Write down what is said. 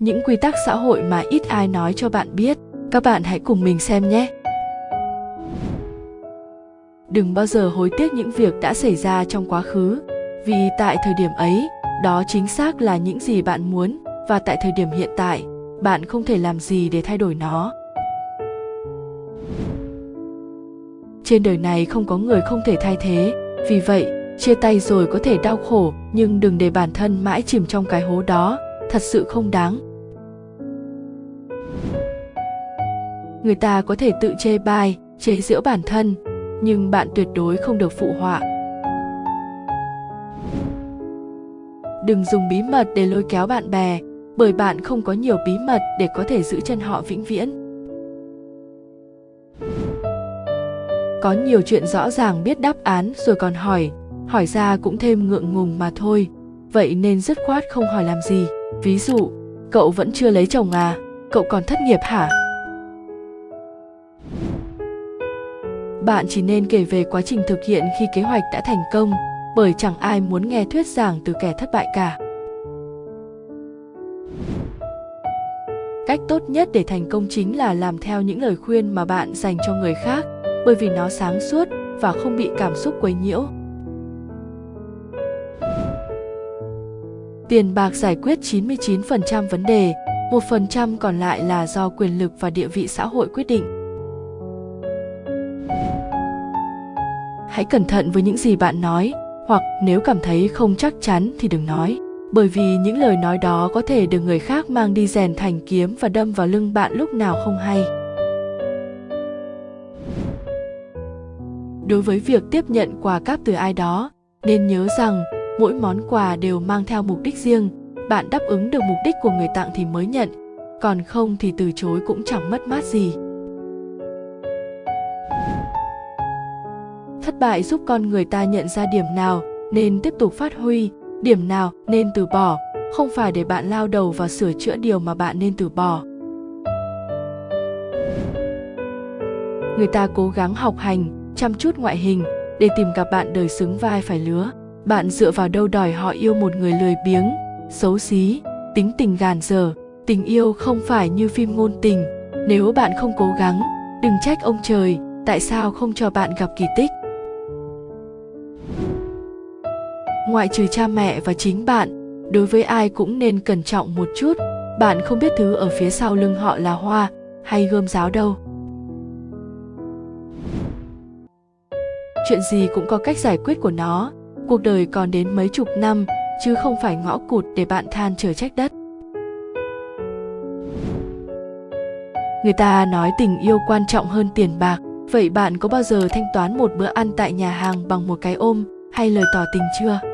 những quy tắc xã hội mà ít ai nói cho bạn biết. Các bạn hãy cùng mình xem nhé. Đừng bao giờ hối tiếc những việc đã xảy ra trong quá khứ, vì tại thời điểm ấy, đó chính xác là những gì bạn muốn, và tại thời điểm hiện tại, bạn không thể làm gì để thay đổi nó. Trên đời này không có người không thể thay thế, vì vậy, chia tay rồi có thể đau khổ, nhưng đừng để bản thân mãi chìm trong cái hố đó, thật sự không đáng. Người ta có thể tự chê bai, chế giễu bản thân, nhưng bạn tuyệt đối không được phụ họa. Đừng dùng bí mật để lôi kéo bạn bè, bởi bạn không có nhiều bí mật để có thể giữ chân họ vĩnh viễn. Có nhiều chuyện rõ ràng biết đáp án rồi còn hỏi hỏi ra cũng thêm ngượng ngùng mà thôi. Vậy nên dứt khoát không hỏi làm gì. Ví dụ, cậu vẫn chưa lấy chồng à? Cậu còn thất nghiệp hả? Bạn chỉ nên kể về quá trình thực hiện khi kế hoạch đã thành công bởi chẳng ai muốn nghe thuyết giảng từ kẻ thất bại cả cách tốt nhất để thành công chính là làm theo những lời khuyên mà bạn dành cho người khác bởi vì nó sáng suốt và không bị cảm xúc quấy nhiễu tiền bạc giải quyết 99% vấn đề, 1% còn lại là do quyền lực và địa vị xã hội quyết định. Hãy cẩn thận với những gì bạn nói, hoặc nếu cảm thấy không chắc chắn thì đừng nói, bởi vì những lời nói đó có thể được người khác mang đi rèn thành kiếm và đâm vào lưng bạn lúc nào không hay. Đối với việc tiếp nhận quà cáp từ ai đó, nên nhớ rằng mỗi món quà đều mang theo mục đích riêng. Bạn đáp ứng được mục đích của người tặng thì mới nhận còn không thì từ chối cũng chẳng mất mát gì. Thất bại giúp con người ta nhận ra điểm nào nên tiếp tục phát huy, điểm nào nên từ bỏ. Không phải để bạn lao đầu vào sửa chữa điều mà bạn nên từ bỏ. Người ta cố gắng học hành, chăm chút ngoại hình để tìm gặp bạn đời xứng vai phải lứa. Bạn dựa vào đâu đòi họ yêu một người lười biếng, xấu xí, tính tình gàn dở. Tình yêu không phải như phim ngôn tình. Nếu bạn không cố gắng, đừng trách ông trời, tại sao không cho bạn gặp kỳ tích? Ngoại trừ cha mẹ và chính bạn, đối với ai cũng nên cẩn trọng một chút. Bạn không biết thứ ở phía sau lưng họ là hoa hay gươm giáo đâu. Chuyện gì cũng có cách giải quyết của nó. Cuộc đời còn đến mấy chục năm, chứ không phải ngõ cụt để bạn than chờ trách đất. Người ta nói tình yêu quan trọng hơn tiền bạc. Vậy bạn có bao giờ thanh toán một bữa ăn tại nhà hàng bằng một cái ôm hay lời tỏ tình chưa?